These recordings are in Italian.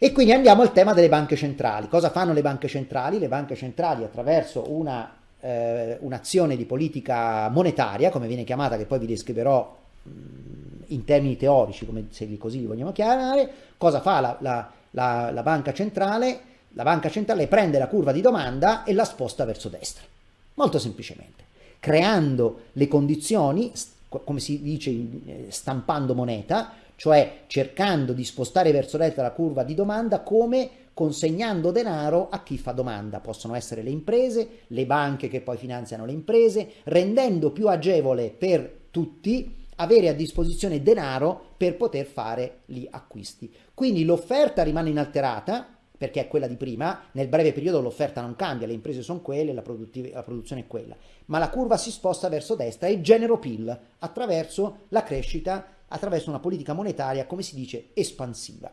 E quindi andiamo al tema delle banche centrali. Cosa fanno le banche centrali? Le banche centrali attraverso una, eh, un'azione di politica monetaria, come viene chiamata, che poi vi descriverò mh, in termini teorici, come se così li vogliamo chiamare, cosa fa la, la, la, la banca centrale? La banca centrale prende la curva di domanda e la sposta verso destra, molto semplicemente, creando le condizioni, come si dice eh, stampando moneta, cioè cercando di spostare verso destra la curva di domanda come consegnando denaro a chi fa domanda. Possono essere le imprese, le banche che poi finanziano le imprese, rendendo più agevole per tutti avere a disposizione denaro per poter fare gli acquisti. Quindi l'offerta rimane inalterata, perché è quella di prima, nel breve periodo l'offerta non cambia, le imprese sono quelle, la, la, produzione è quella, ma la curva si sposta verso destra e genero PIL attraverso la crescita attraverso una politica monetaria, come si dice, espansiva.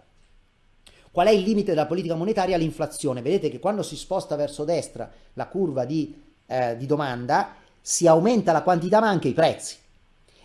Qual è il limite della politica monetaria? L'inflazione. Vedete che quando si sposta verso destra la curva di, eh, di domanda, si aumenta la quantità ma anche i prezzi.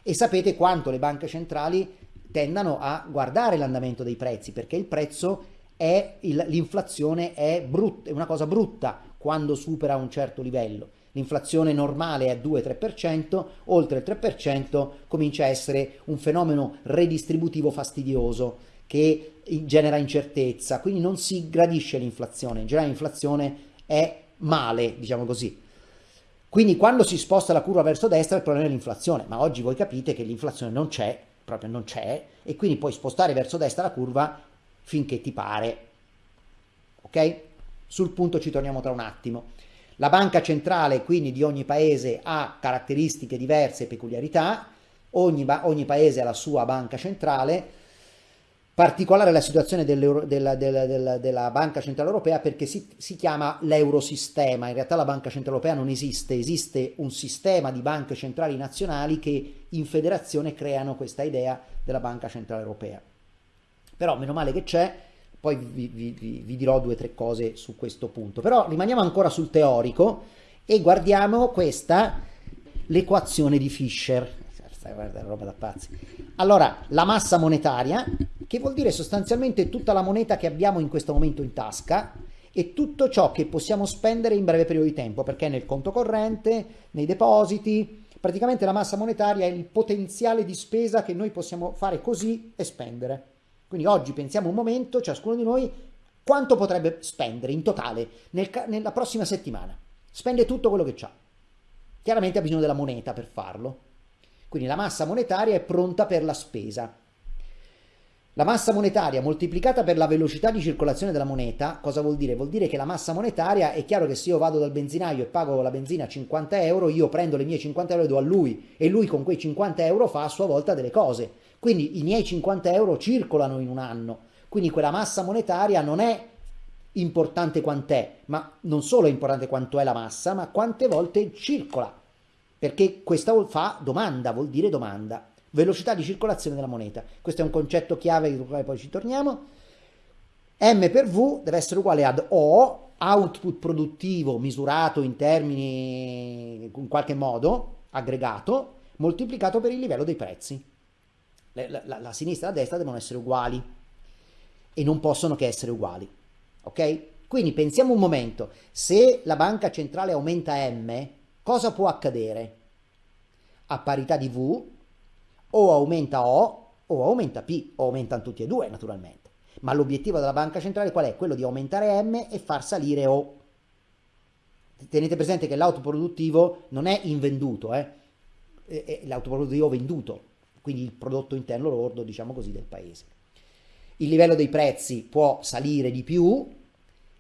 E sapete quanto le banche centrali tendano a guardare l'andamento dei prezzi, perché il prezzo è, l'inflazione è, è una cosa brutta quando supera un certo livello l'inflazione normale è 2-3%, oltre il 3% comincia a essere un fenomeno redistributivo fastidioso che genera incertezza, quindi non si gradisce l'inflazione, in generale l'inflazione è male, diciamo così. Quindi quando si sposta la curva verso destra il problema è l'inflazione, ma oggi voi capite che l'inflazione non c'è, proprio non c'è, e quindi puoi spostare verso destra la curva finché ti pare. Ok? Sul punto ci torniamo tra un attimo. La banca centrale quindi di ogni paese ha caratteristiche diverse e peculiarità, ogni, ogni paese ha la sua banca centrale, particolare la situazione della, della, della, della, Banca Centrale Europea perché si, si chiama l'eurosistema, in realtà la Banca Centrale Europea non esiste, esiste un sistema di banche centrali nazionali che in federazione creano questa idea della Banca Centrale Europea. Però meno male che c'è, poi vi, vi, vi, dirò due o tre cose su questo punto. Però rimaniamo ancora sul teorico e guardiamo questa, l'equazione di Fischer. Guarda, roba da pazzi. Allora, la massa monetaria, che vuol dire sostanzialmente tutta la moneta che abbiamo in questo momento in tasca e tutto ciò che possiamo spendere in breve periodo di tempo, perché nel conto corrente, nei depositi, praticamente la massa monetaria è il potenziale di spesa che noi possiamo fare così e spendere. Quindi oggi pensiamo un momento, ciascuno di noi, quanto potrebbe spendere in totale nel, nella prossima settimana. Spende tutto quello che ha. Chiaramente ha bisogno della moneta per farlo. Quindi la massa monetaria è pronta per la spesa. La massa monetaria moltiplicata per la velocità di circolazione della moneta, cosa vuol dire? Vuol dire che la massa monetaria, è chiaro che se io vado dal benzinaio e pago la benzina 50 euro, io prendo le mie 50 euro e do a lui e lui con quei 50 euro fa a sua volta delle cose. Quindi i miei 50 euro circolano in un anno, quindi quella massa monetaria non è importante quant'è, ma non solo è importante quanto è la massa, ma quante volte circola, perché questa fa domanda, vuol dire domanda, velocità di circolazione della moneta. Questo è un concetto chiave sul quale poi ci torniamo. M per V deve essere uguale ad O, output produttivo misurato in termini in qualche modo, aggregato, moltiplicato per il livello dei prezzi la, la, la sinistra e la destra devono essere uguali e non possono che essere uguali. Ok? Quindi pensiamo un momento, se la banca centrale aumenta M, cosa può accadere? A parità di V o aumenta O o aumenta P, o aumentano tutti e due naturalmente. Ma l'obiettivo della banca centrale qual è? Quello di aumentare M e far salire O. Tenete presente che l'autoproduttivo non è invenduto, eh? è l'autoproduttivo venduto, quindi il prodotto interno lordo, diciamo così, del paese. Il livello dei prezzi può salire di più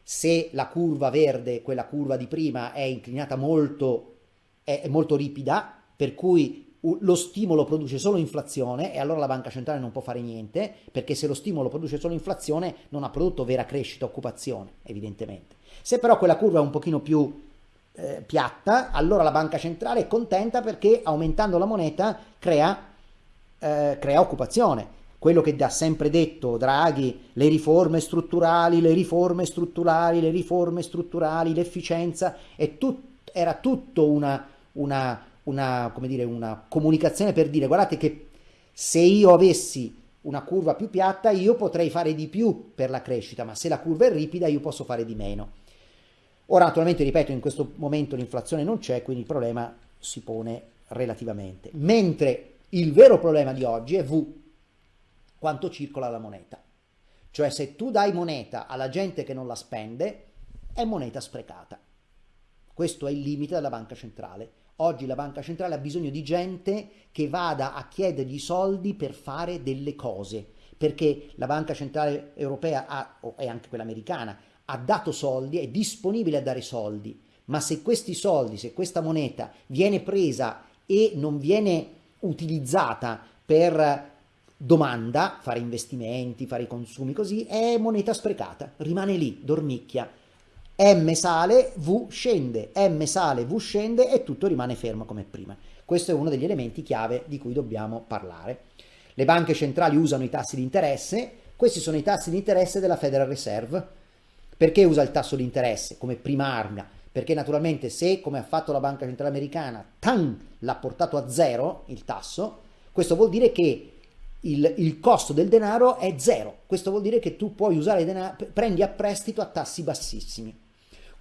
se la curva verde, quella curva di prima, è inclinata molto, è, molto ripida, per cui lo stimolo produce solo inflazione e allora la banca centrale non può fare niente, perché se lo stimolo produce solo inflazione non ha prodotto vera crescita, occupazione, evidentemente. Se però quella curva è un pochino più eh, piatta, allora la banca centrale è contenta perché aumentando la moneta crea eh, crea occupazione. Quello che ha sempre detto Draghi, le riforme strutturali, le riforme strutturali, le riforme strutturali, l'efficienza, tut, era tutto una, una, una, dire, una comunicazione per dire guardate che se io avessi una curva più piatta, io potrei fare di più per la crescita, ma se la curva è ripida io posso fare di meno. Ora, naturalmente, ripeto, in questo momento l'inflazione non c'è, quindi il problema si pone relativamente. Mentre il vero problema di oggi è V, quanto circola la moneta. Cioè se tu dai moneta alla gente che non la spende, è moneta sprecata. Questo è il limite della banca centrale. Oggi la banca centrale ha bisogno di gente che vada a chiedergli soldi per fare delle cose, perché la banca centrale europea ha, e anche quella americana ha dato soldi, è disponibile a dare soldi, ma se questi soldi, se questa moneta viene presa e non viene utilizzata per domanda, fare investimenti, fare i consumi così, è moneta sprecata, rimane lì, dormicchia. M sale, V scende, M sale, V scende e tutto rimane fermo come prima. Questo è uno degli elementi chiave di cui dobbiamo parlare. Le banche centrali usano i tassi di interesse, questi sono i tassi di interesse della Federal Reserve. Perché usa il tasso di interesse come prima arma? Perché naturalmente se, come ha fatto la Banca Centrale Americana, l'ha portato a zero il tasso, questo vuol dire che il, il, costo del denaro è zero. Questo vuol dire che tu puoi usare denaro, prendi a prestito a tassi bassissimi.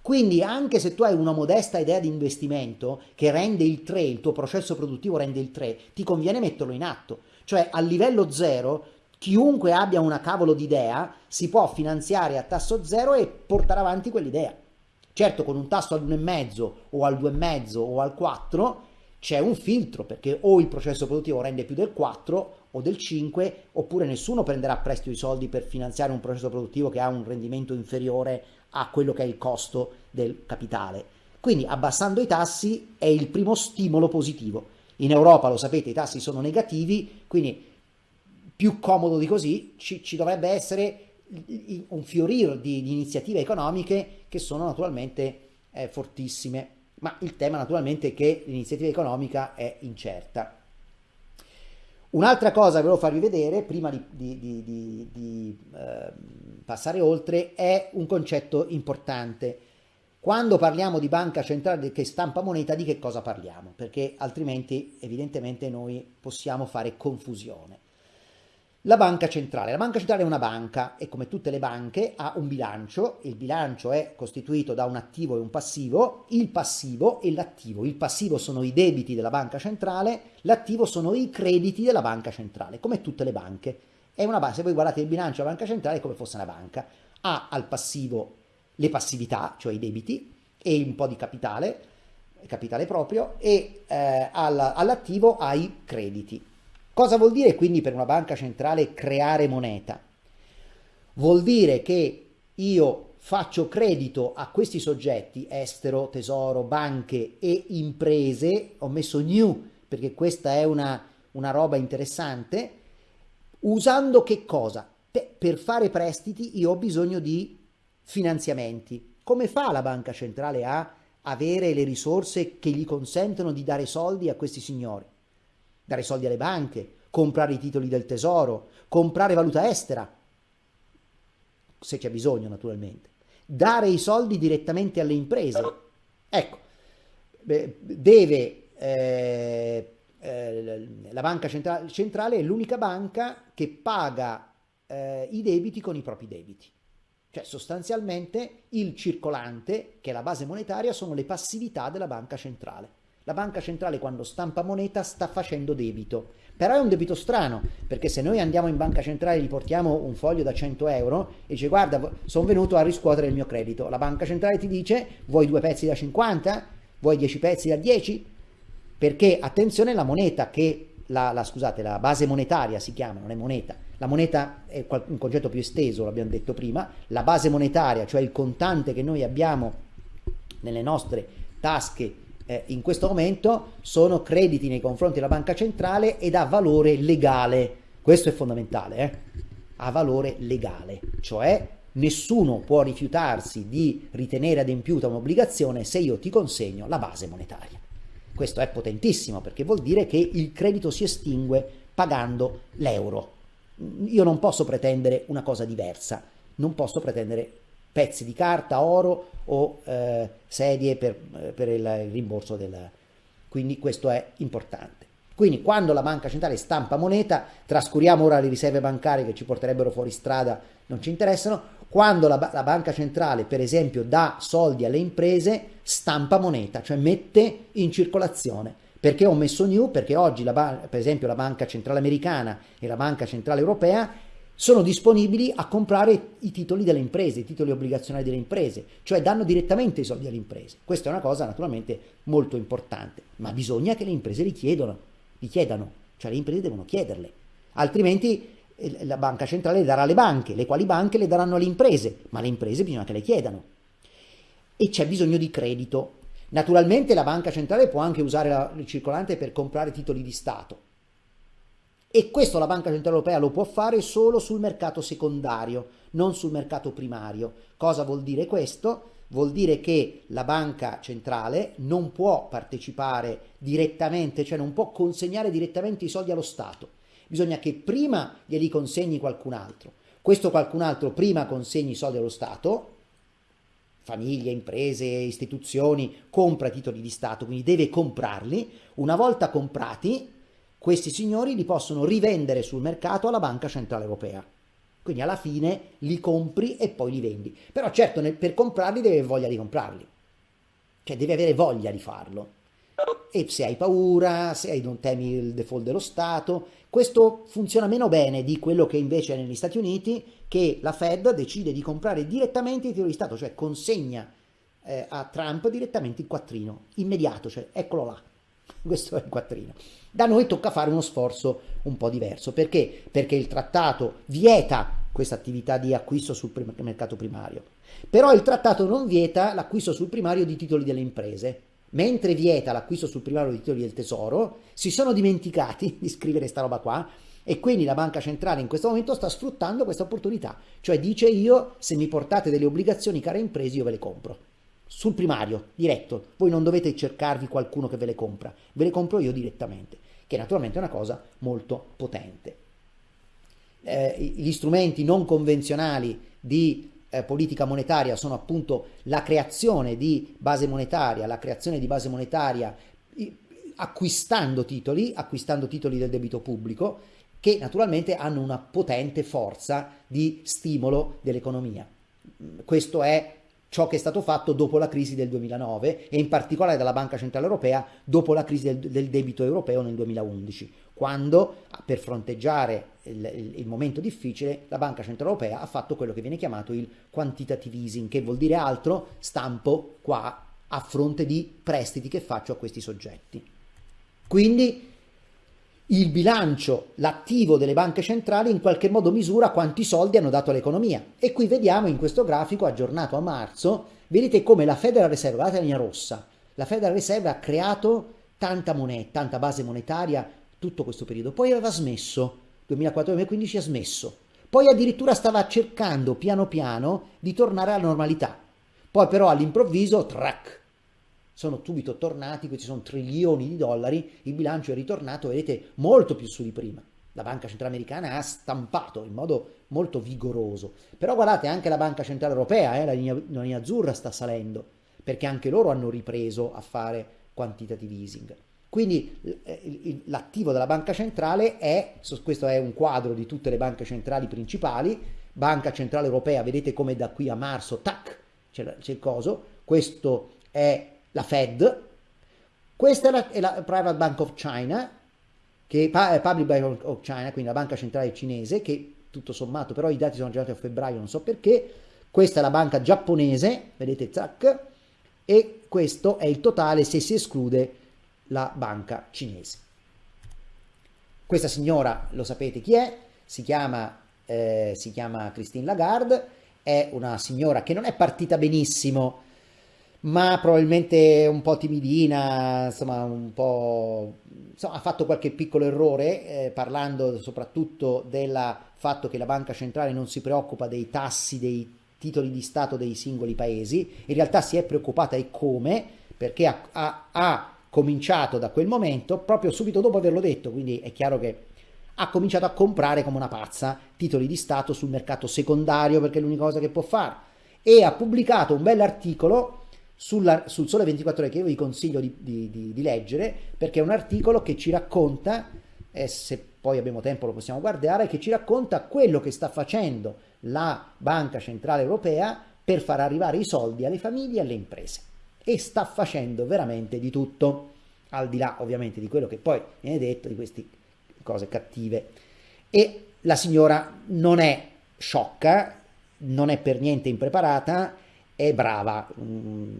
Quindi anche se tu hai una modesta idea di investimento che rende il 3, il tuo processo produttivo rende il 3, ti conviene metterlo in atto. Cioè a livello zero, chiunque abbia una cavolo di idea si può finanziare a tasso zero e portare avanti quell'idea. Certo con un tasso all'1,5 o al 2,5 o al 4 c'è un filtro perché o il processo produttivo rende più del 4 o del 5 oppure nessuno prenderà prestito i soldi per finanziare un processo produttivo che ha un rendimento inferiore a quello che è il costo del capitale. Quindi abbassando i tassi è il primo stimolo positivo. In Europa, lo sapete, i tassi sono negativi, quindi più comodo di così ci, ci dovrebbe essere un fiorir di, di, iniziative economiche che sono naturalmente eh, fortissime, ma il tema naturalmente è che l'iniziativa economica è incerta. Un'altra cosa che volevo farvi vedere prima di, di, di, di eh, passare oltre è un concetto importante. Quando parliamo di banca centrale che stampa moneta, di che cosa parliamo? Perché altrimenti evidentemente noi possiamo fare confusione. La banca centrale. La banca centrale è una banca e come tutte le banche ha un bilancio. Il bilancio è costituito da un attivo e un passivo, il passivo e l'attivo. Il passivo sono i debiti della banca centrale, l'attivo sono i crediti della banca centrale, come tutte le banche. È una banca, se voi guardate il bilancio della banca centrale è come fosse una banca. Ha al passivo le passività, cioè i debiti, e un po' di capitale, capitale proprio, e eh, all'attivo ha i crediti. Cosa vuol dire quindi per una banca centrale creare moneta? Vuol dire che io faccio credito a questi soggetti, estero, tesoro, banche e imprese, ho messo new perché questa è una, una roba interessante, usando che cosa? Per fare prestiti io ho bisogno di finanziamenti. Come fa la banca centrale a avere le risorse che gli consentono di dare soldi a questi signori? Dare soldi alle banche, comprare i titoli del tesoro, comprare valuta estera, se c'è bisogno naturalmente, dare i soldi direttamente alle imprese. Ecco, deve, eh, eh, la banca centrale, centrale è l'unica banca che paga eh, i debiti con i propri debiti. Cioè sostanzialmente il circolante, che è la base monetaria, sono le passività della banca centrale. La banca centrale quando stampa moneta sta facendo debito, però è un debito strano, perché se noi andiamo in banca centrale e gli portiamo un foglio da 100 euro e dice guarda sono venuto a riscuotere il mio credito, la banca centrale ti dice vuoi due pezzi da 50? Vuoi 10 pezzi da 10? Perché attenzione la moneta che la, la, scusate, la base monetaria si chiama, non è moneta, la moneta è un concetto più esteso, l'abbiamo detto prima, la base monetaria, cioè il contante che noi abbiamo nelle nostre tasche eh, in questo momento sono crediti nei confronti della banca centrale ed ha valore legale. Questo è fondamentale, eh? ha valore legale, cioè nessuno può rifiutarsi di ritenere adempiuta un'obbligazione se io ti consegno la base monetaria. Questo è potentissimo perché vuol dire che il credito si estingue pagando l'euro. Io non posso pretendere una cosa diversa, non posso pretendere pezzi di carta, oro o eh, sedie per, per il rimborso del... Quindi questo è importante. Quindi quando la banca centrale stampa moneta, trascuriamo ora le riserve bancarie che ci porterebbero fuori strada, non ci interessano, quando la, la, banca centrale per esempio dà soldi alle imprese, stampa moneta, cioè mette in circolazione. Perché ho messo new? Perché oggi la, per esempio la banca centrale americana e la banca centrale europea sono disponibili a comprare i titoli delle imprese, i titoli obbligazionali delle imprese, cioè danno direttamente i soldi alle imprese. Questa è una cosa naturalmente molto importante, ma bisogna che le imprese li chiedano, li chiedano, cioè le imprese devono chiederle, altrimenti eh, la banca centrale le darà alle banche, le quali banche le daranno alle imprese, ma le imprese bisogna che le chiedano. E c'è bisogno di credito. Naturalmente la banca centrale può anche usare il circolante per comprare titoli di Stato, e questo la Banca Centrale Europea lo può fare solo sul mercato secondario, non sul mercato primario. Cosa vuol dire questo? Vuol dire che la banca centrale non può partecipare direttamente, cioè non può consegnare direttamente i soldi allo Stato. Bisogna che prima glieli consegni qualcun altro. Questo qualcun altro prima consegni i soldi allo Stato, famiglie, imprese, istituzioni, compra titoli di Stato, quindi deve comprarli. Una volta comprati, questi signori li possono rivendere sul mercato alla Banca Centrale Europea. Quindi alla fine li compri e poi li vendi. Però certo nel, per comprarli devi avere voglia di comprarli. Cioè devi avere voglia di farlo. E se hai paura, se hai, non temi il default dello Stato, questo funziona meno bene di quello che invece è negli Stati Uniti, che la Fed decide di comprare direttamente i titoli di Stato, cioè consegna eh, a Trump direttamente il quattrino, immediato, cioè eccolo là, questo è il quattrino. Da noi tocca fare uno sforzo un po' diverso. Perché? Perché il trattato vieta questa attività di acquisto sul prim mercato primario. Però il trattato non vieta l'acquisto sul primario di titoli delle imprese. Mentre vieta l'acquisto sul primario di titoli del tesoro, si sono dimenticati di scrivere sta roba qua e quindi la banca centrale in questo momento sta sfruttando questa opportunità. Cioè dice io, se mi portate delle obbligazioni care imprese, io ve le compro sul primario, diretto. Voi non dovete cercarvi qualcuno che ve le compra, ve le compro io direttamente, che naturalmente è una cosa molto potente. Eh, gli strumenti non convenzionali di eh, politica monetaria sono appunto la creazione di base monetaria, la creazione di base monetaria acquistando titoli, acquistando titoli del debito pubblico, che naturalmente hanno una potente forza di stimolo dell'economia. Questo è ciò che è stato fatto dopo la crisi del 2009 e in particolare dalla Banca Centrale Europea dopo la crisi del, del debito europeo nel 2011, quando per fronteggiare il, il, il, momento difficile la Banca Centrale Europea ha fatto quello che viene chiamato il quantitative easing, che vuol dire altro stampo qua a fronte di prestiti che faccio a questi soggetti. Quindi il bilancio, l'attivo delle banche centrali in qualche modo misura quanti soldi hanno dato all'economia. E qui vediamo in questo grafico aggiornato a marzo, vedete come la Federal Reserve, guardate la linea rossa, la Federal Reserve ha creato tanta moneta, tanta base monetaria tutto questo periodo, poi aveva smesso, 2004-2015 ha smesso, poi addirittura stava cercando piano piano di tornare alla normalità, poi però all'improvviso, track, sono subito tornati, questi sono trilioni di dollari, il bilancio è ritornato, vedete, molto più su di prima. La Banca Centrale Americana ha stampato in modo molto vigoroso. Però guardate, anche la Banca Centrale Europea, eh, la, linea, la linea azzurra sta salendo, perché anche loro hanno ripreso a fare quantitative easing. Quindi eh, l'attivo della banca centrale è, questo è un quadro di tutte le banche centrali principali, Banca Centrale Europea, vedete come da qui a marzo, tac, c'è il coso, questo è la Fed, questa è la, è la Private Bank of China, che è Public Bank of China, quindi la banca centrale cinese, che tutto sommato, però i dati sono aggiornati a febbraio, non so perché, questa è la banca giapponese, vedete, zac, e questo è il totale se si esclude la banca cinese. Questa signora, lo sapete chi è, si chiama, eh, si chiama Christine Lagarde, è una signora che non è partita benissimo ma probabilmente un po' timidina, insomma un po'... Insomma, ha fatto qualche piccolo errore eh, parlando soprattutto del fatto che la banca centrale non si preoccupa dei tassi dei titoli di Stato dei singoli paesi, in realtà si è preoccupata e come, perché ha, ha, ha cominciato da quel momento, proprio subito dopo averlo detto, quindi è chiaro che ha cominciato a comprare come una pazza titoli di Stato sul mercato secondario perché è l'unica cosa che può fare. E ha pubblicato un bell'articolo sulla, sul Sole 24 Ore che io vi consiglio di, di, di, di leggere perché è un articolo che ci racconta, e se poi abbiamo tempo lo possiamo guardare, che ci racconta quello che sta facendo la Banca Centrale Europea per far arrivare i soldi alle famiglie e alle imprese. E sta facendo veramente di tutto, al di là ovviamente di quello che poi viene detto, di queste cose cattive. E la signora non è sciocca, non è per niente impreparata, è brava, mm,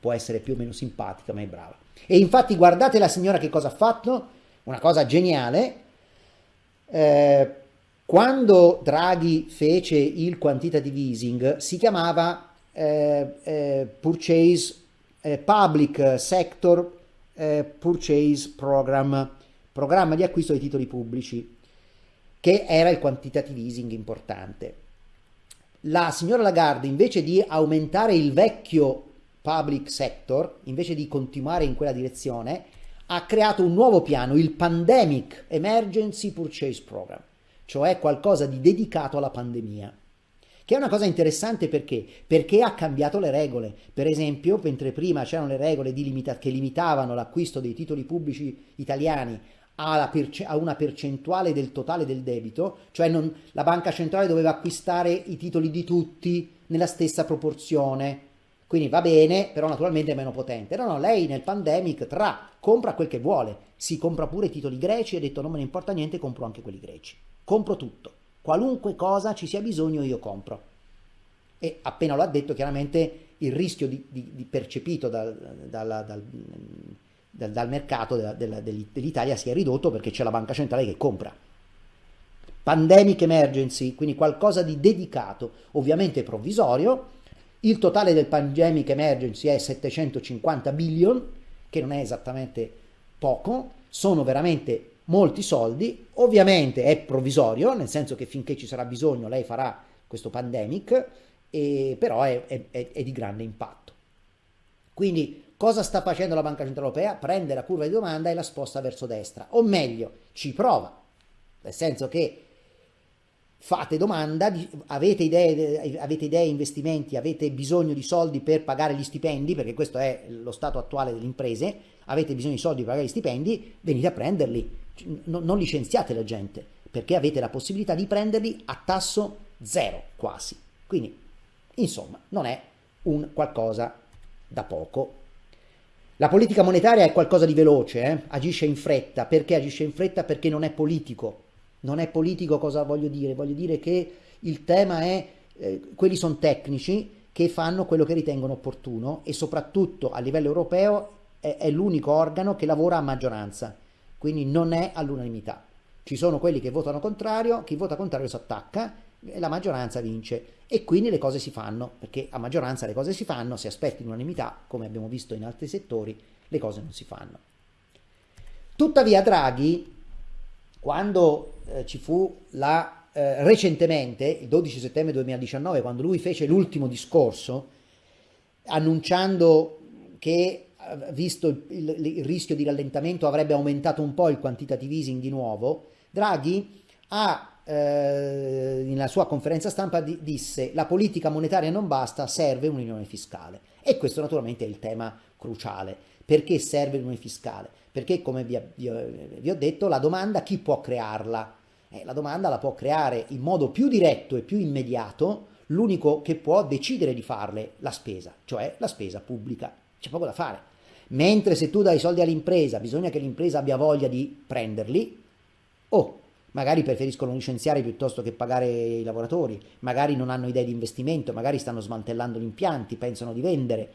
può essere più o meno simpatica, ma è brava. E infatti guardate la signora che cosa ha fatto, una cosa geniale, eh, quando Draghi fece il quantitative easing si chiamava eh, eh, Purchase eh, Public Sector eh, Purchase Program, programma di acquisto dei titoli pubblici, che era il quantitative easing importante. La signora Lagarde invece di aumentare il vecchio public sector, invece di continuare in quella direzione, ha creato un nuovo piano, il Pandemic Emergency Purchase Program cioè qualcosa di dedicato alla pandemia. Che è una cosa interessante perché? Perché ha cambiato le regole. Per esempio, mentre prima c'erano le regole limita che limitavano l'acquisto dei titoli pubblici italiani a una percentuale del totale del debito, cioè non, la banca centrale doveva acquistare i titoli di tutti nella stessa proporzione, quindi va bene, però naturalmente è meno potente. No, no, lei nel pandemic tra compra quel che vuole, si compra pure i titoli greci ha detto non me ne importa niente, compro anche quelli greci compro tutto, qualunque cosa ci sia bisogno io compro. E appena lo ha detto chiaramente il rischio di, di, di percepito dal, dal, dal, dal mercato della, della, dell'Italia si è ridotto perché c'è la banca centrale che compra. Pandemic emergency, quindi qualcosa di dedicato, ovviamente provvisorio. Il totale del pandemic emergency è 750 billion, che non è esattamente poco, sono veramente molti soldi, ovviamente è provvisorio, nel senso che finché ci sarà bisogno lei farà questo pandemic, e, però è, è, è di grande impatto. Quindi cosa sta facendo la Banca Centrale Europea? Prende la curva di domanda e la sposta verso destra, o meglio, ci prova, nel senso che fate domanda, avete idee, avete idee, investimenti, avete bisogno di soldi per pagare gli stipendi, perché questo è lo stato attuale delle imprese, avete bisogno di soldi per pagare gli stipendi, venite a prenderli, non licenziate la gente, perché avete la possibilità di prenderli a tasso zero quasi. Quindi, insomma, non è un qualcosa da poco. La politica monetaria è qualcosa di veloce, eh? agisce in fretta. Perché agisce in fretta? Perché non è politico. Non è politico cosa voglio dire? Voglio dire che il tema è, eh, quelli sono tecnici che fanno quello che ritengono opportuno e soprattutto a livello europeo è, è l'unico organo che lavora a maggioranza quindi non è all'unanimità. Ci sono quelli che votano contrario, chi vota contrario si attacca la maggioranza vince e quindi le cose si fanno, perché a maggioranza le cose si fanno, se aspetti l'unanimità, come abbiamo visto in altri settori, le cose non si fanno. Tuttavia Draghi, quando eh, ci fu la, eh, recentemente, il 12 settembre 2019, quando lui fece l'ultimo discorso, annunciando che visto il, il, il, rischio di rallentamento, avrebbe aumentato un po' il quantitative easing di nuovo, Draghi ha, eh, nella sua conferenza stampa di, disse la politica monetaria non basta, serve un'unione fiscale. E questo naturalmente è il tema cruciale. Perché serve l'unione fiscale? Perché, come vi, vi, vi, ho detto, la domanda chi può crearla? Eh, la domanda la può creare in modo più diretto e più immediato l'unico che può decidere di farle, la spesa, cioè la spesa pubblica. C'è poco da fare. Mentre se tu dai soldi all'impresa, bisogna che l'impresa abbia voglia di prenderli, o magari preferiscono licenziare piuttosto che pagare i lavoratori, magari non hanno idee di investimento, magari stanno smantellando gli impianti, pensano di vendere.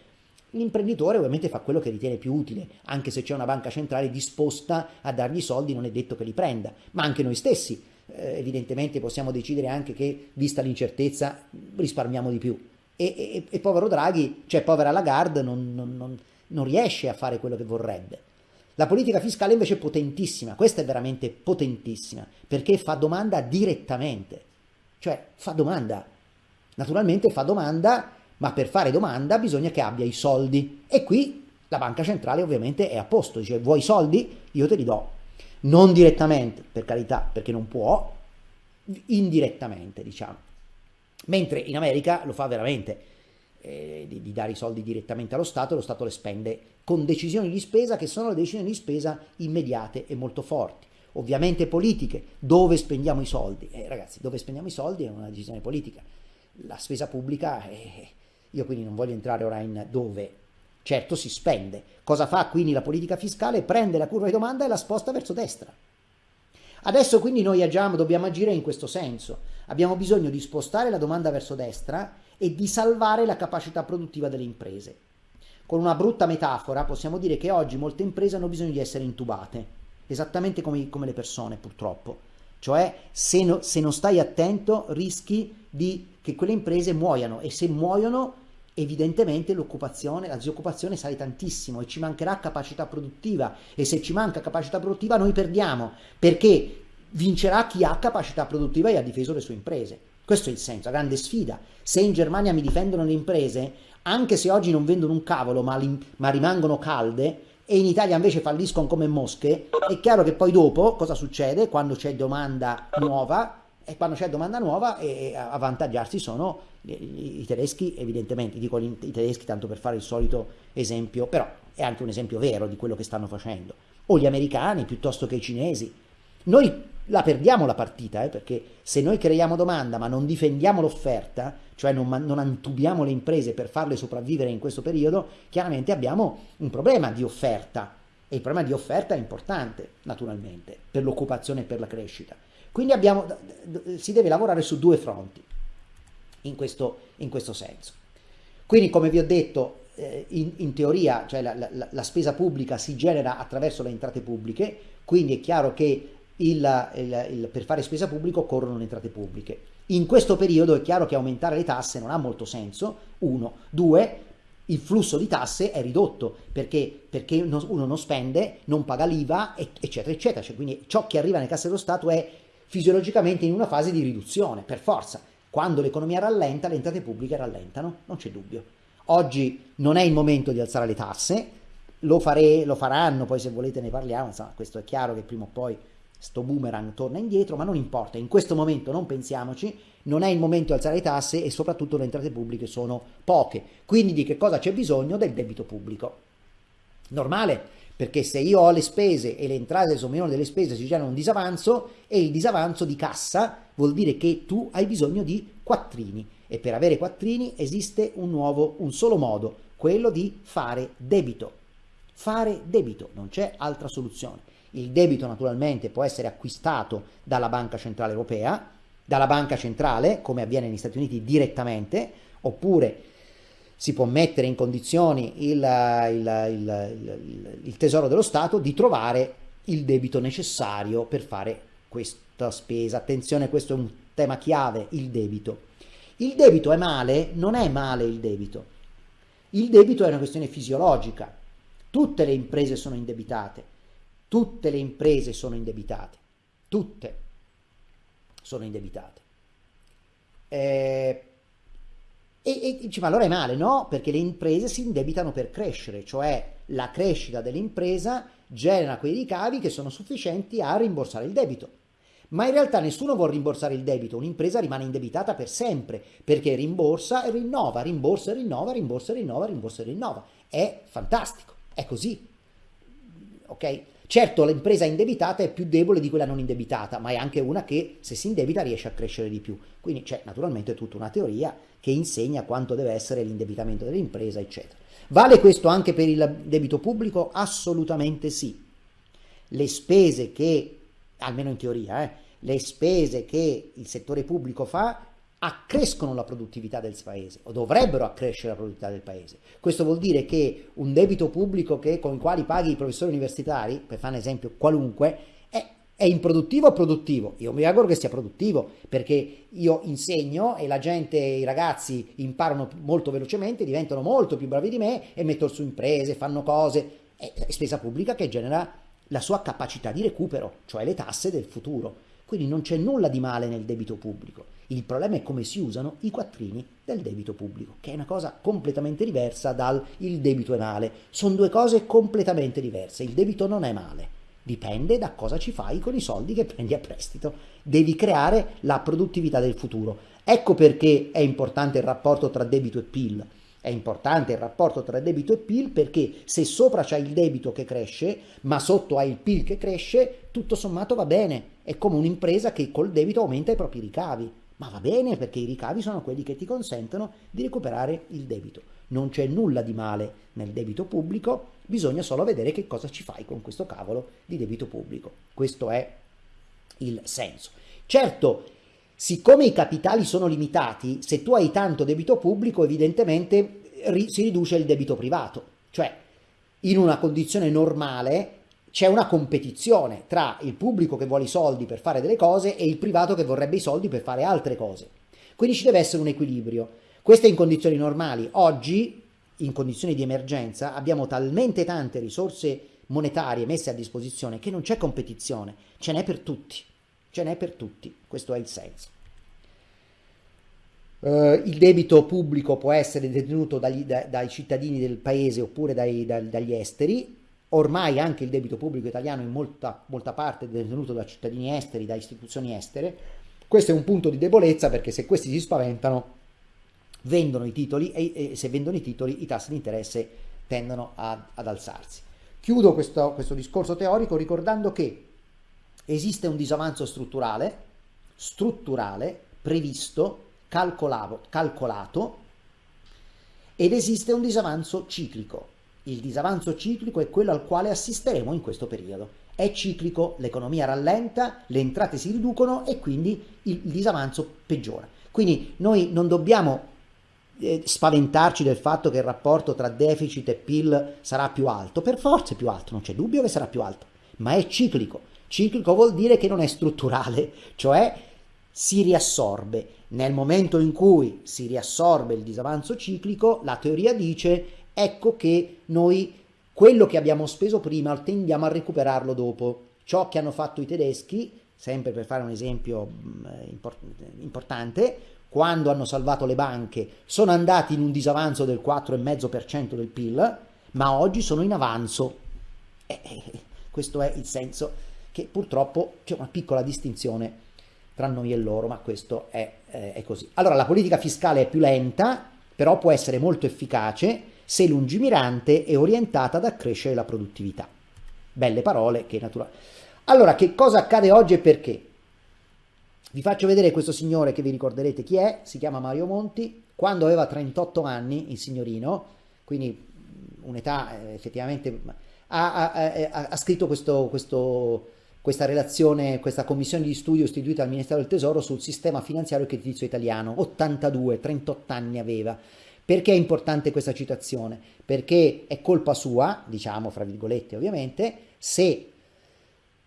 L'imprenditore ovviamente fa quello che ritiene più utile, anche se c'è una banca centrale disposta a dargli soldi, non è detto che li prenda, ma anche noi stessi eh, evidentemente possiamo decidere anche che, vista l'incertezza, risparmiamo di più. E, e, e povero Draghi, cioè povera Lagarde, non, non, non non riesce a fare quello che vorrebbe. La politica fiscale invece è potentissima, questa è veramente potentissima, perché fa domanda direttamente, cioè fa domanda. Naturalmente fa domanda, ma per fare domanda bisogna che abbia i soldi. E qui la banca centrale ovviamente è a posto, dice vuoi i soldi? Io te li do. Non direttamente, per carità, perché non può, indirettamente diciamo. Mentre in America lo fa veramente eh, di, di, dare i soldi direttamente allo Stato, lo Stato le spende con decisioni di spesa che sono le decisioni di spesa immediate e molto forti. Ovviamente politiche, dove spendiamo i soldi? Eh, ragazzi, dove spendiamo i soldi è una decisione politica. La spesa pubblica, eh, io quindi non voglio entrare ora in dove, certo si spende. Cosa fa quindi la politica fiscale? Prende la curva di domanda e la sposta verso destra. Adesso quindi noi agiamo, dobbiamo agire in questo senso. Abbiamo bisogno di spostare la domanda verso destra e di salvare la capacità produttiva delle imprese. Con una brutta metafora possiamo dire che oggi molte imprese hanno bisogno di essere intubate, esattamente come, come le persone purtroppo. Cioè se, no, se, non stai attento rischi di che quelle imprese muoiano e se muoiono evidentemente l'occupazione, la disoccupazione sale tantissimo e ci mancherà capacità produttiva e se ci manca capacità produttiva noi perdiamo perché vincerà chi ha capacità produttiva e ha difeso le sue imprese. Questo è il senso, la grande sfida. Se in Germania mi difendono le imprese, anche se oggi non vendono un cavolo ma, ma rimangono calde, e in Italia invece falliscono come mosche, è chiaro che poi dopo cosa succede quando c'è domanda nuova? E quando c'è domanda nuova e a avvantaggiarsi sono i, tedeschi, evidentemente, dico i tedeschi tanto per fare il solito esempio, però è anche un esempio vero di quello che stanno facendo, o gli americani piuttosto che i cinesi. Noi la perdiamo la partita, eh, perché se noi creiamo domanda ma non difendiamo l'offerta, cioè non, non antubiamo le imprese per farle sopravvivere in questo periodo, chiaramente abbiamo un problema di offerta e il problema di offerta è importante, naturalmente, per l'occupazione e per la crescita. Quindi abbiamo, si deve lavorare su due fronti in questo, in questo senso. Quindi, come vi ho detto, eh, in, in, teoria cioè la, la, la spesa pubblica si genera attraverso le entrate pubbliche, quindi è chiaro che il, il, il, per fare spesa pubblica occorrono le entrate pubbliche. In questo periodo è chiaro che aumentare le tasse non ha molto senso, uno. Due, il flusso di tasse è ridotto perché, perché uno non spende, non paga l'IVA, eccetera, eccetera. Cioè, quindi ciò che arriva nelle casse dello Stato è fisiologicamente in una fase di riduzione, per forza. Quando l'economia rallenta, le entrate pubbliche rallentano, non c'è dubbio. Oggi non è il momento di alzare le tasse, lo, fare, lo faranno, poi se volete ne parliamo, insomma, questo è chiaro che prima o poi sto boomerang torna indietro, ma non importa, in questo momento non pensiamoci, non è il momento di alzare le tasse e soprattutto le entrate pubbliche sono poche. Quindi di che cosa c'è bisogno? Del debito pubblico. Normale, perché se io ho le spese e le entrate sono minori delle spese si genera un disavanzo e il disavanzo di cassa vuol dire che tu hai bisogno di quattrini e per avere quattrini esiste un nuovo, un solo modo, quello di fare debito. Fare debito, non c'è altra soluzione. Il debito naturalmente può essere acquistato dalla Banca Centrale Europea, dalla Banca Centrale, come avviene negli Stati Uniti direttamente, oppure si può mettere in condizioni il, il, il, il, Tesoro dello Stato di trovare il debito necessario per fare questa spesa. Attenzione, questo è un tema chiave, il debito. Il debito è male? Non è male il debito. Il debito è una questione fisiologica. Tutte le imprese sono indebitate. Tutte le imprese sono indebitate, tutte sono indebitate. Eh, e, e ma allora è male? No, perché le imprese si indebitano per crescere, cioè la crescita dell'impresa genera quei ricavi che sono sufficienti a rimborsare il debito. Ma in realtà nessuno vuole rimborsare il debito, un'impresa rimane indebitata per sempre, perché rimborsa e rinnova, rimborsa e rinnova, rimborsa e rinnova, rimborsa e rinnova. È fantastico, è così. Ok? Certo, l'impresa indebitata è più debole di quella non indebitata, ma è anche una che se si indebita riesce a crescere di più. Quindi c'è naturalmente tutta una teoria che insegna quanto deve essere l'indebitamento dell'impresa, eccetera. Vale questo anche per il debito pubblico? Assolutamente sì. Le spese che, almeno in teoria, eh, le spese che il settore pubblico fa accrescono la produttività del paese o dovrebbero accrescere la produttività del paese. Questo vuol dire che un debito pubblico che, con il quale paghi i professori universitari, per fare un esempio qualunque, è, è improduttivo o produttivo? Io mi auguro che sia produttivo perché io insegno e la gente, i ragazzi imparano molto velocemente, diventano molto più bravi di me e mettono su imprese, fanno cose. È spesa pubblica che genera la sua capacità di recupero, cioè le tasse del futuro. Quindi non c'è nulla di male nel debito pubblico. Il problema è come si usano i quattrini del debito pubblico, che è una cosa completamente diversa dal il debito è male. Sono due cose completamente diverse. Il debito non è male. Dipende da cosa ci fai con i soldi che prendi a prestito. Devi creare la produttività del futuro. Ecco perché è importante il rapporto tra debito e PIL. È importante il rapporto tra debito e PIL perché se sopra c'è il debito che cresce, ma sotto hai il PIL che cresce, tutto sommato va bene. È come un'impresa che col debito aumenta i propri ricavi. Ma va bene perché i ricavi sono quelli che ti consentono di recuperare il debito. Non c'è nulla di male nel debito pubblico, bisogna solo vedere che cosa ci fai con questo cavolo di debito pubblico. Questo è il senso. Certo, siccome i capitali sono limitati, se tu hai tanto debito pubblico, evidentemente si riduce il debito privato. Cioè, in una condizione normale c'è una competizione tra il pubblico che vuole i soldi per fare delle cose e il privato che vorrebbe i soldi per fare altre cose. Quindi ci deve essere un equilibrio. Questo è in condizioni normali. Oggi, in condizioni di emergenza, abbiamo talmente tante risorse monetarie messe a disposizione che non c'è competizione, ce n'è per tutti. Ce n'è per tutti, questo è il senso. Uh, il debito pubblico può essere detenuto dagli, da, dai cittadini del paese oppure dai, da, dagli esteri. Ormai anche il debito pubblico italiano in molta, molta parte è detenuto da cittadini esteri, da istituzioni estere. Questo è un punto di debolezza perché se questi si spaventano vendono i titoli e, e se vendono i titoli i tassi di interesse tendono a, ad alzarsi. Chiudo questo, questo discorso teorico ricordando che esiste un disavanzo strutturale, strutturale, previsto calcolato, ed esiste un disavanzo ciclico. Il disavanzo ciclico è quello al quale assisteremo in questo periodo. È ciclico, l'economia rallenta, le entrate si riducono e quindi il disavanzo peggiora. Quindi noi non dobbiamo eh, spaventarci del fatto che il rapporto tra deficit e PIL sarà più alto. Per forza è più alto, non c'è dubbio che sarà più alto, ma è ciclico. Ciclico vuol dire che non è strutturale, cioè si riassorbe. Nel momento in cui si riassorbe il disavanzo ciclico, la teoria dice ecco che noi quello che abbiamo speso prima tendiamo a recuperarlo dopo. Ciò che hanno fatto i tedeschi, sempre per fare un esempio mm, importante, quando hanno salvato le banche, sono andati in un disavanzo del 4,5% del PIL, ma oggi sono in avanzo. Eh, eh, questo è il senso che purtroppo c'è una piccola distinzione tra noi e loro, ma questo è, eh, è così. Allora, la politica fiscale è più lenta, però può essere molto efficace se lungimirante e orientata ad accrescere la produttività. Belle parole che naturalmente... Allora, che cosa accade oggi e perché? Vi faccio vedere questo signore che vi ricorderete chi è, si chiama Mario Monti, quando aveva 38 anni, il signorino, quindi un'età eh, effettivamente, ha, ha, ha, ha scritto questo, questo questa relazione, questa commissione di studio istituita al Ministero del Tesoro sul sistema finanziario e creditizio italiano, 82, 38 anni aveva. Perché è importante questa citazione? Perché è colpa sua, diciamo fra virgolette ovviamente, se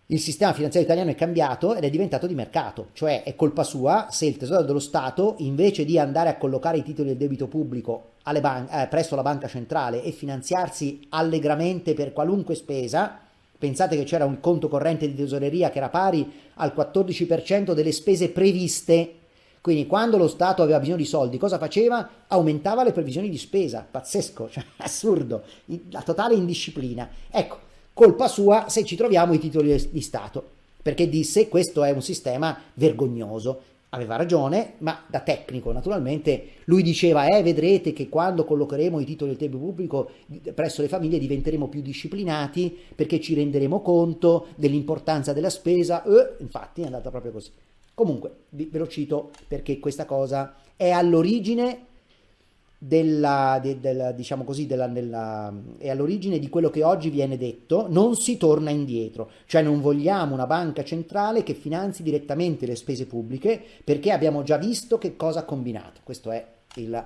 il sistema finanziario italiano è cambiato ed è diventato di mercato, cioè è colpa sua se il Tesoro dello Stato, invece di andare a collocare i titoli del debito pubblico eh, presso la banca centrale e finanziarsi allegramente per qualunque spesa, Pensate che c'era un conto corrente di tesoreria che era pari al 14% delle spese previste. Quindi quando lo Stato aveva bisogno di soldi, cosa faceva? Aumentava le previsioni di spesa. Pazzesco, cioè assurdo, la totale indisciplina. Ecco, colpa sua se ci troviamo i titoli di Stato, perché disse questo è un sistema vergognoso aveva ragione, ma da tecnico naturalmente lui diceva eh vedrete che quando collocheremo i titoli del debito pubblico presso le famiglie diventeremo più disciplinati perché ci renderemo conto dell'importanza della spesa, eh, infatti è andata proprio così. Comunque ve lo cito perché questa cosa è all'origine della, de, della, diciamo così, della, della, è all'origine di quello che oggi viene detto, non si torna indietro, cioè non vogliamo una banca centrale che finanzi direttamente le spese pubbliche perché abbiamo già visto che cosa ha combinato, questo è il,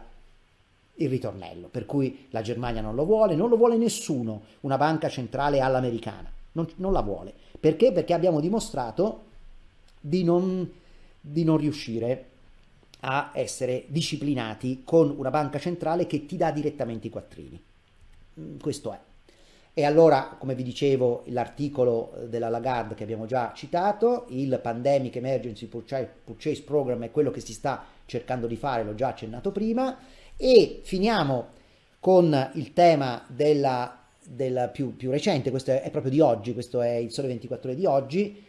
il ritornello, per cui la Germania non lo vuole, non lo vuole nessuno, una banca centrale all'americana, non, non la vuole, perché? Perché abbiamo dimostrato di non, di non riuscire a essere disciplinati con una banca centrale che ti dà direttamente i quattrini. Mm, questo è. E allora, come vi dicevo, l'articolo della Lagarde che abbiamo già citato, il Pandemic Emergency Purchase Program è quello che si sta cercando di fare, l'ho già accennato prima, e finiamo con il tema della, della più, più recente, questo è, è proprio di oggi, questo è il Sole 24 ore di oggi,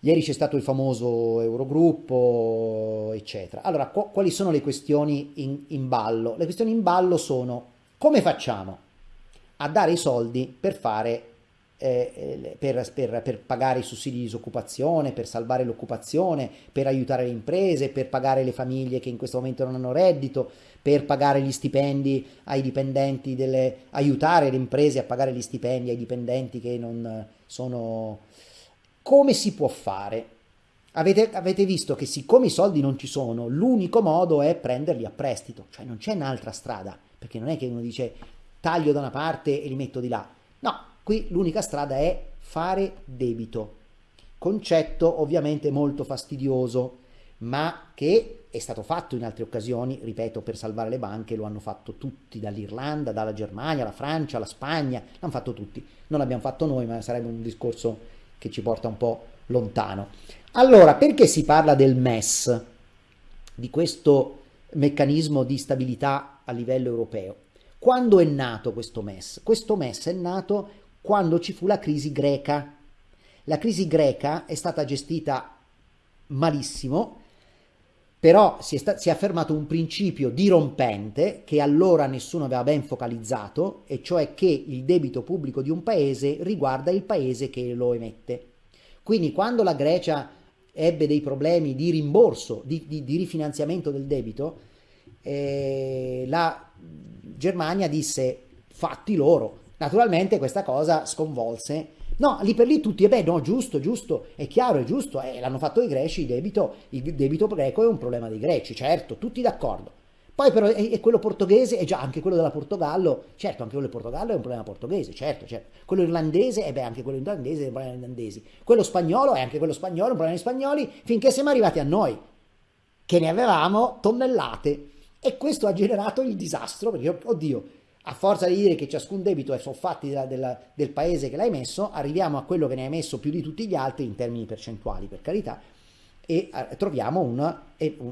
Ieri c'è stato il famoso Eurogruppo, eccetera. Allora, quali sono le questioni in, in ballo? Le questioni in ballo sono come facciamo a dare i soldi per fare eh, eh, per, per, per, pagare i sussidi di disoccupazione, per salvare l'occupazione, per aiutare le imprese, per pagare le famiglie che in questo momento non hanno reddito, per pagare gli stipendi ai dipendenti delle, aiutare le imprese a pagare gli stipendi ai dipendenti che non sono... Come si può fare? Avete, avete visto che siccome i soldi non ci sono, l'unico modo è prenderli a prestito, cioè non c'è un'altra strada, perché non è che uno dice taglio da una parte e li metto di là. No, Qui l'unica strada è fare debito, concetto ovviamente molto fastidioso, ma che è stato fatto in altre occasioni, ripeto, per salvare le banche, lo hanno fatto tutti, dall'Irlanda, dalla Germania, la Francia, la Spagna, l'hanno fatto tutti. Non l'abbiamo fatto noi, ma sarebbe un discorso che ci porta un po' lontano. Allora, perché si parla del MES, di questo meccanismo di stabilità a livello europeo? Quando è nato questo MES? Questo MES è nato quando ci fu la crisi greca. La crisi greca è stata gestita malissimo, però si è, si è, affermato un principio dirompente che allora nessuno aveva ben focalizzato, e cioè che il debito pubblico di un paese riguarda il paese che lo emette. Quindi quando la Grecia ebbe dei problemi di rimborso, di, di, di rifinanziamento del debito, eh, la Germania disse fatti loro, Naturalmente questa cosa sconvolse. No, lì per lì tutti, e beh, no, giusto, giusto, è chiaro, è giusto, eh, l'hanno fatto i greci, il debito, il debito greco è un problema dei greci, certo, tutti d'accordo. Poi però è, quello portoghese, e già anche quello della Portogallo, certo, anche quello del Portogallo è un problema portoghese, certo, certo. Quello irlandese, e beh, anche quello irlandese è un problema irlandesi. Quello spagnolo è anche quello spagnolo, è un problema spagnoli, finché siamo arrivati a noi, che ne avevamo tonnellate. E questo ha generato il disastro, perché, oddio, a forza di dire che ciascun debito è soffatti della, della, del paese che l'hai messo, arriviamo a quello che ne hai messo più di tutti gli altri in termini percentuali, per carità, e eh, troviamo un,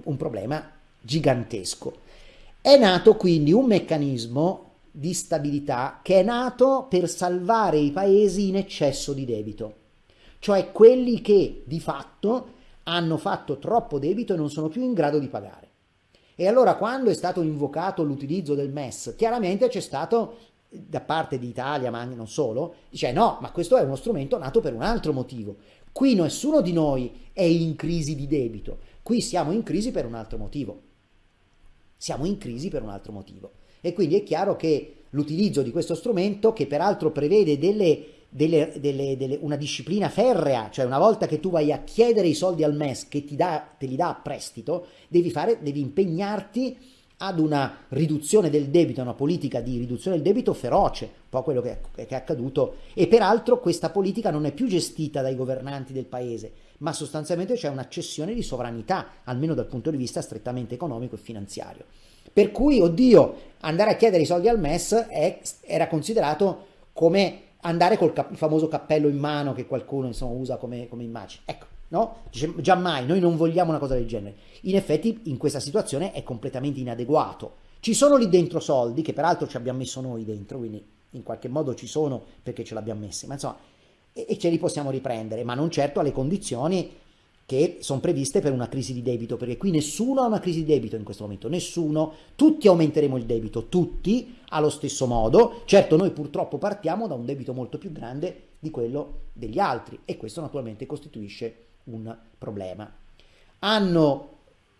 un problema gigantesco. È nato quindi un meccanismo di stabilità che è nato per salvare i paesi in eccesso di debito, cioè quelli che di fatto hanno fatto troppo debito e non sono più in grado di pagare. E allora quando è stato invocato l'utilizzo del MES, chiaramente c'è stato da parte d'Italia, ma non solo, dice no, ma questo è uno strumento nato per un altro motivo. Qui nessuno di noi è in crisi di debito, qui siamo in crisi per un altro motivo. Siamo in crisi per un altro motivo. E quindi è chiaro che l'utilizzo di questo strumento, che peraltro prevede delle delle, delle, delle, una disciplina ferrea, cioè una volta che tu vai a chiedere i soldi al MES che ti dà, te li dà a prestito, devi, fare, devi impegnarti ad una riduzione del debito, una politica di riduzione del debito feroce, un po' quello che è, che è accaduto, e peraltro questa politica non è più gestita dai governanti del paese, ma sostanzialmente c'è un'accessione di sovranità, almeno dal punto di vista strettamente economico e finanziario. Per cui, oddio, andare a chiedere i soldi al MES è, era considerato come andare col cap- famoso cappello in mano che qualcuno insomma, usa come, come immagine. Ecco, no? Dice, già mai, noi non vogliamo una cosa del genere. In effetti in questa situazione è completamente inadeguato. Ci sono lì dentro soldi, che peraltro ci abbiamo messo noi dentro, quindi in qualche modo ci sono perché ce l'abbiamo messi, ma insomma, e, e ce li possiamo riprendere, ma non certo alle condizioni che sono previste per una crisi di debito, perché qui nessuno ha una crisi di debito in questo momento, nessuno, tutti aumenteremo il debito, tutti allo stesso modo, certo noi purtroppo partiamo da un debito molto più grande di quello degli altri e questo naturalmente costituisce un problema. Hanno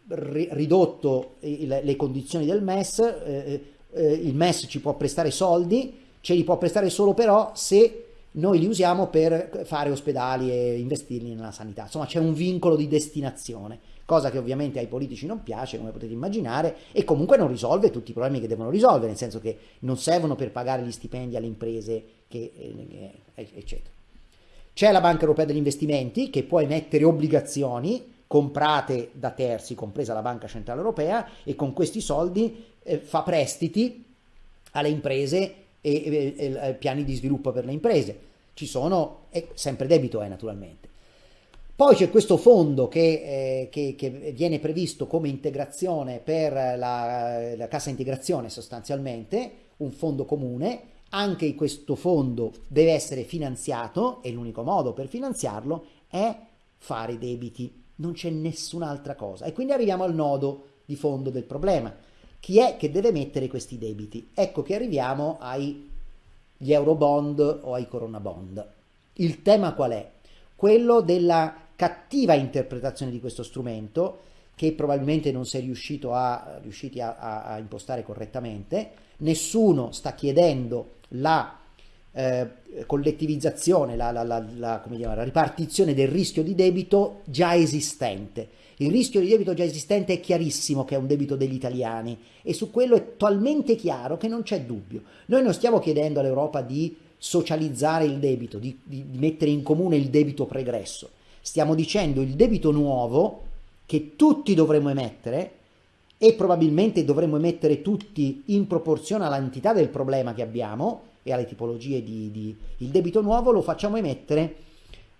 ridotto le condizioni del MES, eh, eh, il MES ci può prestare soldi, ce li può prestare solo però se noi li usiamo per fare ospedali e investirli nella sanità. Insomma, c'è un vincolo di destinazione, cosa che ovviamente ai politici non piace, come potete immaginare, e comunque non risolve tutti i problemi che devono risolvere, nel senso che non servono per pagare gli stipendi alle imprese, che, eh, eh, eccetera. C'è la Banca Europea degli Investimenti che può emettere obbligazioni comprate da terzi, compresa la Banca Centrale Europea, e con questi soldi eh, fa prestiti alle imprese e, e, e, piani di sviluppo per le imprese. Ci sono, sempre debito è naturalmente. Poi c'è questo fondo che, eh, che, che, viene previsto come integrazione per la, la cassa integrazione sostanzialmente, un fondo comune. Anche questo fondo deve essere finanziato e l'unico modo per finanziarlo è fare debiti, non c'è nessun'altra cosa. E quindi arriviamo al nodo di fondo del problema. Chi è che deve mettere questi debiti? Ecco che arriviamo agli eurobond o ai corona bond. Il tema qual è? Quello della cattiva interpretazione di questo strumento che probabilmente non si è riuscito a, riusciti a, a, a impostare correttamente. Nessuno sta chiedendo la eh, collettivizzazione, la, la, la, la ripartizione del rischio di debito già esistente. Il rischio di debito già esistente è chiarissimo che è un debito degli italiani e su quello è talmente chiaro che non c'è dubbio. Noi non stiamo chiedendo all'Europa di socializzare il debito, di, di, di mettere in comune il debito pregresso. Stiamo dicendo il debito nuovo che tutti dovremmo emettere e probabilmente dovremmo emettere tutti in proporzione all'entità del problema che abbiamo e alle tipologie di, di il debito nuovo lo facciamo emettere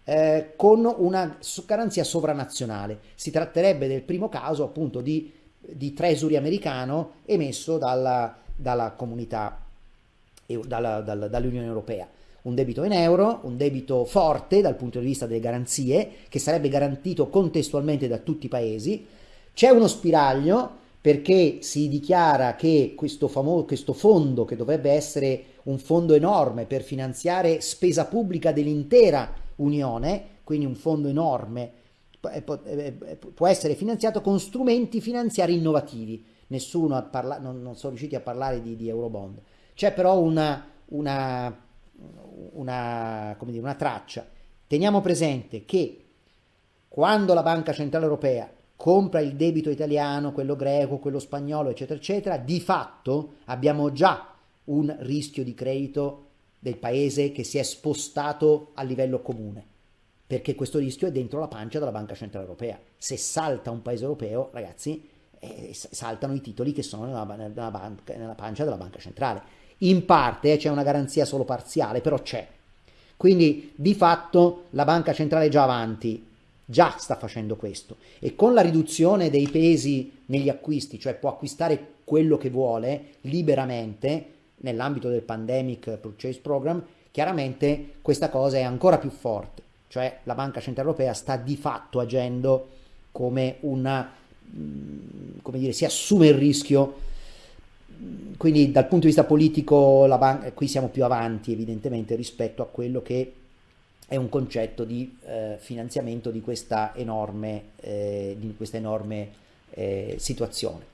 eh, con una garanzia sovranazionale. Si tratterebbe del primo caso appunto di, di treasury americano emesso dalla, dalla comunità, dalla, dalla, dall'Unione Europea un debito in euro, un debito forte dal punto di vista delle garanzie, che sarebbe garantito contestualmente da tutti i paesi. C'è uno spiraglio perché si dichiara che questo, famo- questo fondo, che dovrebbe essere un fondo enorme per finanziare spesa pubblica dell'intera Unione, quindi un fondo enorme, può essere finanziato con strumenti finanziari innovativi. Nessuno ha parlato, non, non sono riusciti a parlare di, di Eurobond. C'è però una, una una, dire, una traccia. Teniamo presente che quando la Banca Centrale Europea compra il debito italiano, quello greco, quello spagnolo, eccetera, eccetera, di fatto abbiamo già un rischio di credito del paese che si è spostato a livello comune, perché questo rischio è dentro la pancia della Banca Centrale Europea. Se salta un paese europeo, ragazzi, eh, saltano i titoli che sono nella, nella, banca, nella pancia della Banca Centrale in parte c'è una garanzia solo parziale, però c'è. Quindi di fatto la banca centrale è già avanti, già sta facendo questo e con la riduzione dei pesi negli acquisti, cioè può acquistare quello che vuole liberamente nell'ambito del Pandemic Purchase Program, chiaramente questa cosa è ancora più forte, cioè la Banca Centrale Europea sta di fatto agendo come una, mm, come dire, si assume il rischio quindi dal punto di vista politico ban- qui siamo più avanti evidentemente rispetto a quello che è un concetto di eh, finanziamento di questa enorme, eh, di questa enorme eh, situazione.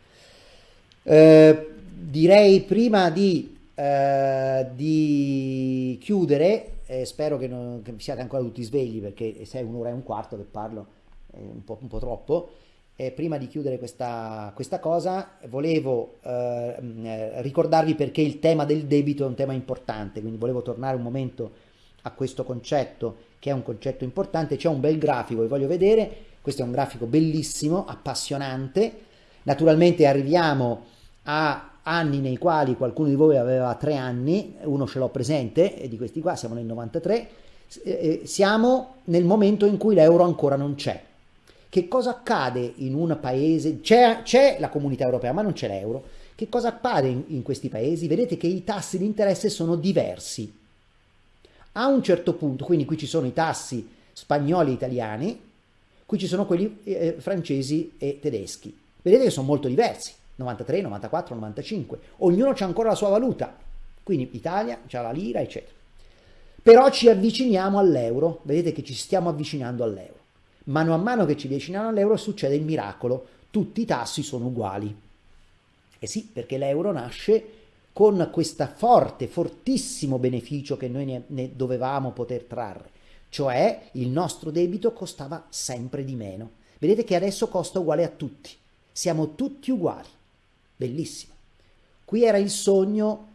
Eh, direi prima di, eh, di chiudere, spero che, non, che siate ancora tutti svegli perché se è un'ora e un quarto che parlo è un po', un po troppo, eh, prima di chiudere questa, questa cosa, volevo eh, ricordarvi perché il tema del debito è un tema importante, quindi volevo tornare un momento a questo concetto che è un concetto importante. C'è un bel grafico vi voglio vedere, questo è un grafico bellissimo, appassionante. Naturalmente arriviamo a anni nei quali qualcuno di voi aveva tre anni, uno ce l'ho presente, e di questi qua siamo nel 93, eh, siamo nel momento in cui l'euro ancora non c'è che cosa accade in un paese, c'è, la comunità europea ma non c'è l'euro, che cosa accade in, in questi paesi? Vedete che i tassi di interesse sono diversi. A un certo punto, quindi qui ci sono i tassi spagnoli e italiani, qui ci sono quelli eh, francesi e tedeschi. Vedete che sono molto diversi, 93, 94, 95. Ognuno ha ancora la sua valuta, quindi Italia ha la lira, eccetera. Però ci avviciniamo all'euro, vedete che ci stiamo avvicinando all'euro. Mano a mano che ci avviciniamo all'euro succede il miracolo, tutti i tassi sono uguali. E sì, perché l'euro nasce con questo forte, fortissimo beneficio che noi ne, ne dovevamo poter trarre, cioè il nostro debito costava sempre di meno. Vedete che adesso costa uguale a tutti, siamo tutti uguali. Bellissimo. Qui era il sogno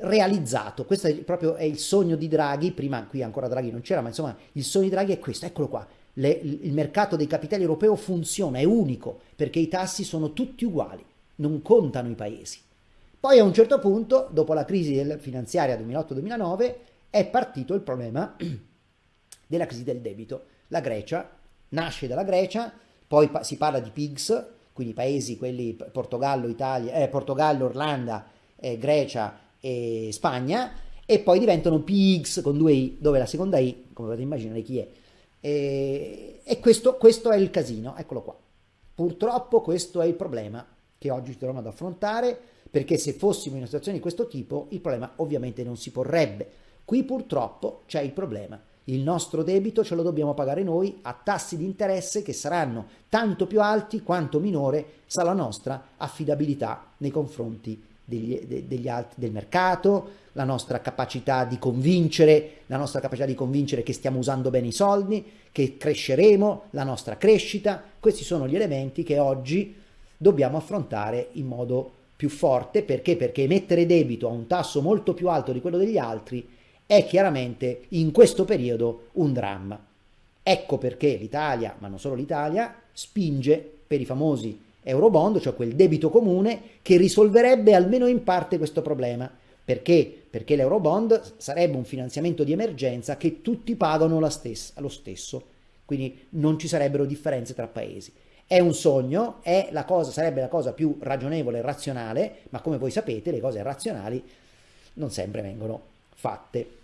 realizzato, questo è proprio è il sogno di Draghi, prima qui ancora Draghi non c'era, ma insomma il sogno di Draghi è questo, eccolo qua, le, il mercato dei capitali europeo funziona, è unico, perché i tassi sono tutti uguali, non contano i paesi. Poi a un certo punto, dopo la crisi finanziaria 2008-2009, è partito il problema della crisi del debito. La Grecia nasce dalla Grecia, poi si parla di PIGS, quindi paesi, quelli Portogallo, Italia, eh, Portogallo, Irlanda, eh, Grecia e Spagna, e poi diventano PIGS con due I, dove la seconda I, come potete immaginare chi è, e, E questo, questo è il casino, eccolo qua. Purtroppo questo è il problema che oggi ci troviamo ad affrontare, perché se fossimo in una situazione di questo tipo, il problema ovviamente non si porrebbe. Qui purtroppo c'è il problema. Il nostro debito ce lo dobbiamo pagare noi a tassi di interesse che saranno tanto più alti quanto minore sarà la nostra affidabilità nei confronti degli, de, degli altri, del mercato, la nostra capacità di convincere, la nostra capacità di convincere che stiamo usando bene i soldi, che cresceremo, la nostra crescita. Questi sono gli elementi che oggi dobbiamo affrontare in modo più forte. Perché? Perché emettere debito a un tasso molto più alto di quello degli altri è chiaramente in questo periodo un dramma. Ecco perché l'Italia, ma non solo l'Italia, spinge per i famosi eurobond, cioè quel debito comune che risolverebbe almeno in parte questo problema. Perché? Perché l'eurobond sarebbe un finanziamento di emergenza che tutti pagano stessa, lo stesso, quindi non ci sarebbero differenze tra paesi. È un sogno, è la cosa, sarebbe la cosa più ragionevole e razionale, ma come voi sapete le cose razionali non sempre vengono fatte.